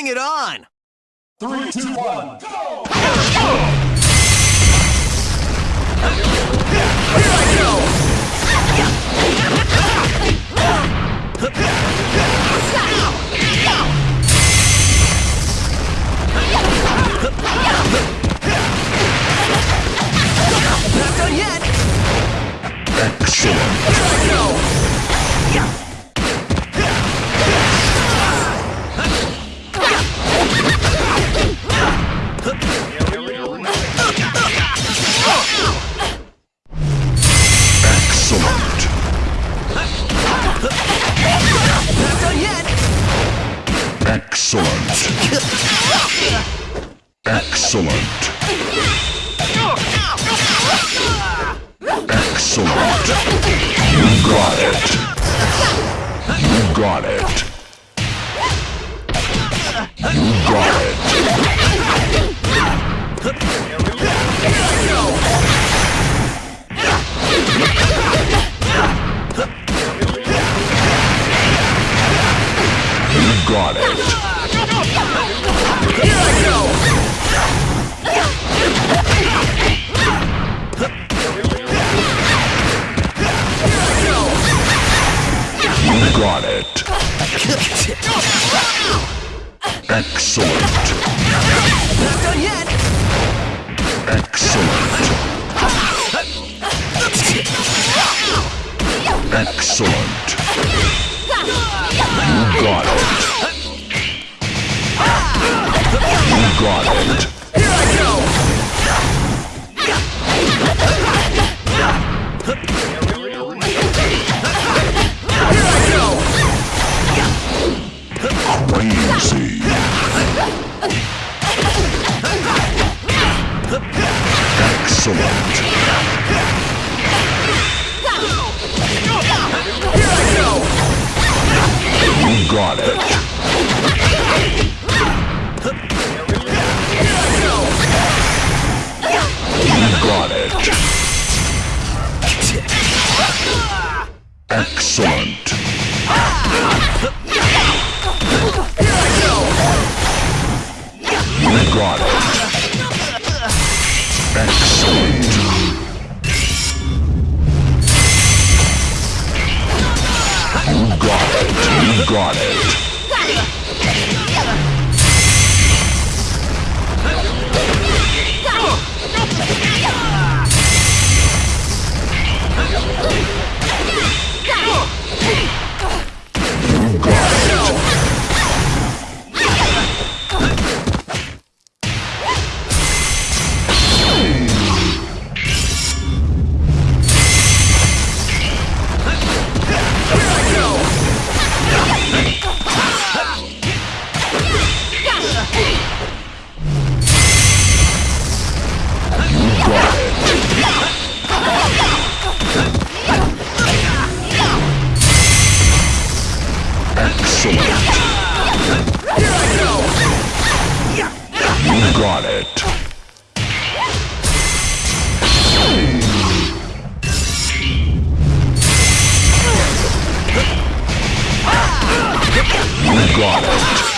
Bring it on! Three, two, one, go! Not done yet! Excellent. Excellent. Excellent. Excellent. You got it. You got it. You got it. You. Excellent. Not done yet! Excellent. Excellent. You got it. You got it. Got it. You got it. Excellent. It. You got it. Excellent. You got it. You got it.